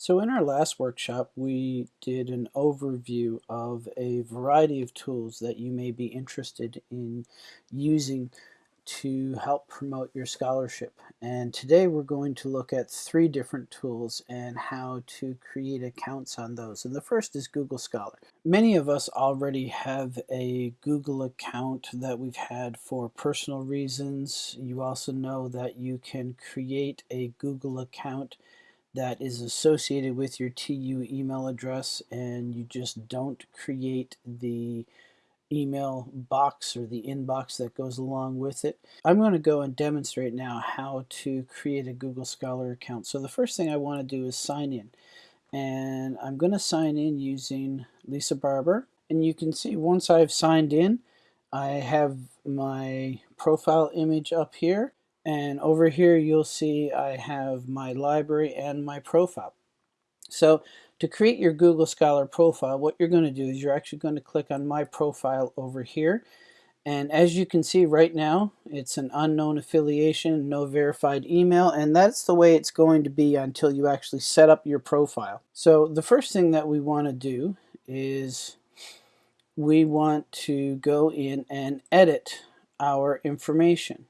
So in our last workshop, we did an overview of a variety of tools that you may be interested in using to help promote your scholarship. And today we're going to look at three different tools and how to create accounts on those. And the first is Google Scholar. Many of us already have a Google account that we've had for personal reasons. You also know that you can create a Google account that is associated with your TU email address and you just don't create the email box or the inbox that goes along with it. I'm going to go and demonstrate now how to create a Google Scholar account. So the first thing I want to do is sign in and I'm going to sign in using Lisa Barber and you can see once I've signed in I have my profile image up here and over here you'll see I have my library and my profile. So to create your Google Scholar profile, what you're going to do is you're actually going to click on My Profile over here. And as you can see right now, it's an unknown affiliation, no verified email, and that's the way it's going to be until you actually set up your profile. So the first thing that we want to do is we want to go in and edit our information.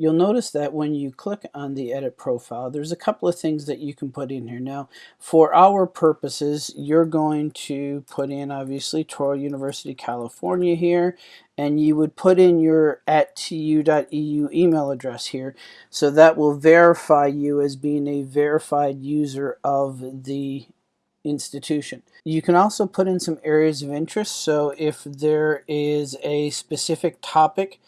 You'll notice that when you click on the edit profile, there's a couple of things that you can put in here. Now, for our purposes, you're going to put in, obviously, Touro University, California here, and you would put in your at tu.edu email address here. So that will verify you as being a verified user of the institution. You can also put in some areas of interest. So if there is a specific topic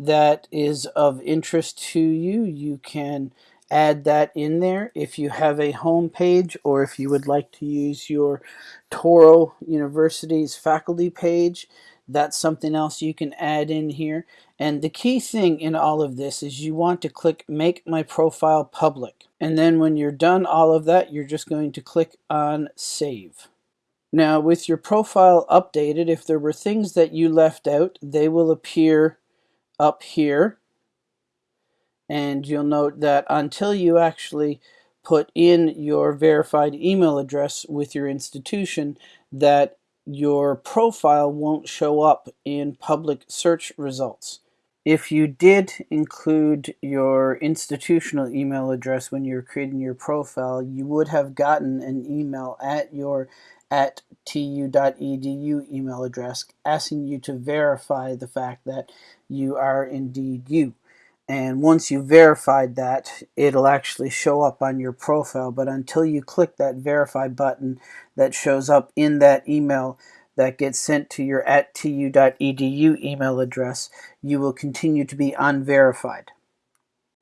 that is of interest to you, you can add that in there. If you have a home page or if you would like to use your Touro University's faculty page, that's something else you can add in here. And the key thing in all of this is you want to click make my profile public. And then when you're done all of that, you're just going to click on save. Now with your profile updated, if there were things that you left out, they will appear up here and you'll note that until you actually put in your verified email address with your institution that your profile won't show up in public search results. If you did include your institutional email address when you're creating your profile, you would have gotten an email at your at tu.edu email address asking you to verify the fact that you are indeed you. And once you verified that, it'll actually show up on your profile. But until you click that verify button that shows up in that email that gets sent to your at tu.edu email address, you will continue to be unverified.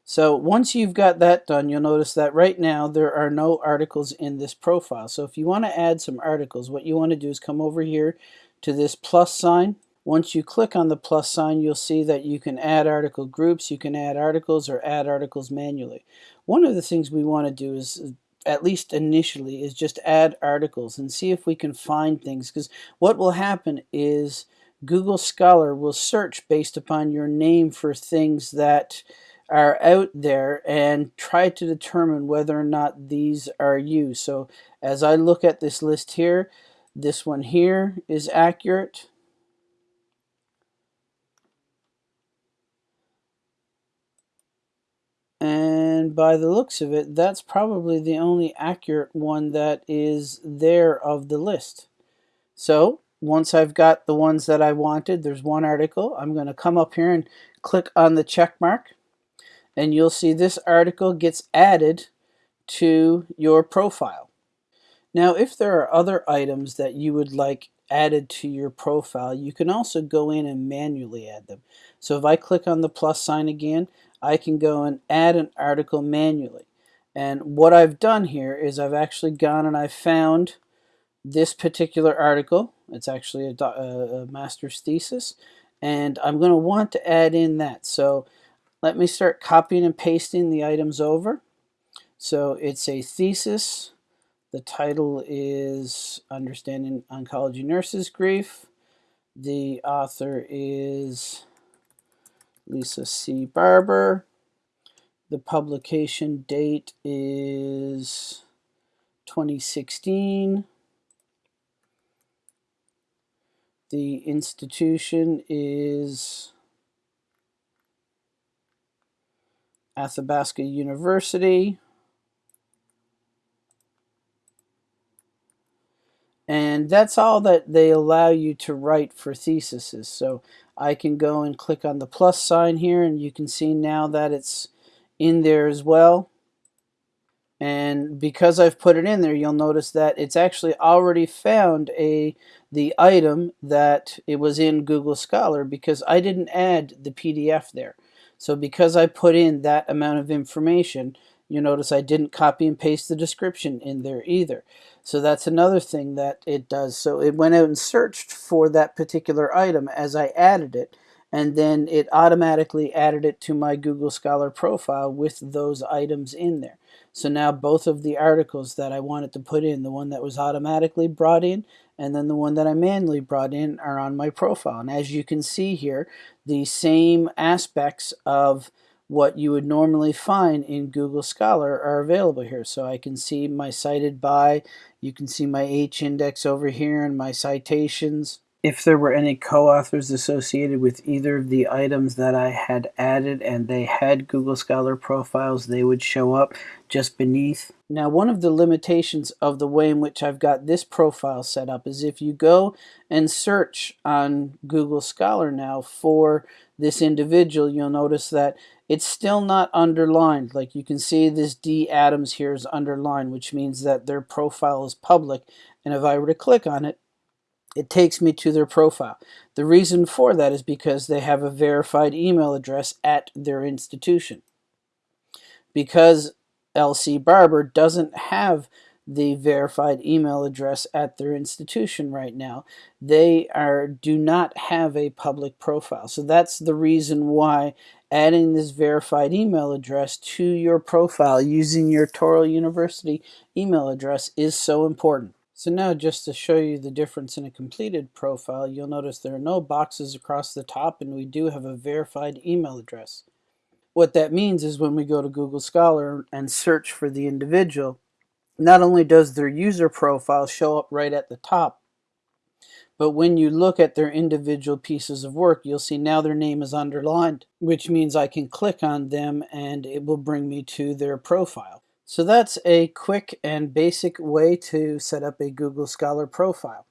So once you've got that done, you'll notice that right now there are no articles in this profile. So if you want to add some articles, what you want to do is come over here to this plus sign. Once you click on the plus sign, you'll see that you can add article groups, you can add articles or add articles manually. One of the things we want to do is at least initially is just add articles and see if we can find things because what will happen is Google Scholar will search based upon your name for things that are out there and try to determine whether or not these are you. So as I look at this list here, this one here is accurate. And by the looks of it, that's probably the only accurate one that is there of the list. So once I've got the ones that I wanted, there's one article, I'm going to come up here and click on the check mark and you'll see this article gets added to your profile. Now if there are other items that you would like added to your profile, you can also go in and manually add them. So if I click on the plus sign again, I can go and add an article manually. And what I've done here is I've actually gone and I've found this particular article. It's actually a, a master's thesis. And I'm going to want to add in that. So let me start copying and pasting the items over. So it's a thesis. The title is Understanding Oncology Nurses Grief. The author is Lisa C. Barber. The publication date is 2016. The institution is Athabasca University. And that's all that they allow you to write for theses. So I can go and click on the plus sign here and you can see now that it's in there as well. And because I've put it in there, you'll notice that it's actually already found a the item that it was in Google Scholar because I didn't add the PDF there. So because I put in that amount of information, you notice I didn't copy and paste the description in there either. So that's another thing that it does. So it went out and searched for that particular item as I added it, and then it automatically added it to my Google Scholar profile with those items in there. So now both of the articles that I wanted to put in, the one that was automatically brought in and then the one that I manually brought in are on my profile. And as you can see here, the same aspects of what you would normally find in Google Scholar are available here. So I can see my cited by, you can see my H index over here and my citations. If there were any co-authors associated with either of the items that I had added and they had Google Scholar profiles, they would show up just beneath. Now one of the limitations of the way in which I've got this profile set up is if you go and search on Google Scholar now for this individual, you'll notice that it's still not underlined. Like you can see this D Adams here is underlined, which means that their profile is public. And if I were to click on it, it takes me to their profile. The reason for that is because they have a verified email address at their institution. Because LC Barber doesn't have the verified email address at their institution right now. They are do not have a public profile. So that's the reason why adding this verified email address to your profile using your Touro University email address is so important. So now just to show you the difference in a completed profile, you'll notice there are no boxes across the top and we do have a verified email address. What that means is when we go to Google Scholar and search for the individual, not only does their user profile show up right at the top, but when you look at their individual pieces of work, you'll see now their name is underlined, which means I can click on them and it will bring me to their profile. So that's a quick and basic way to set up a Google Scholar profile.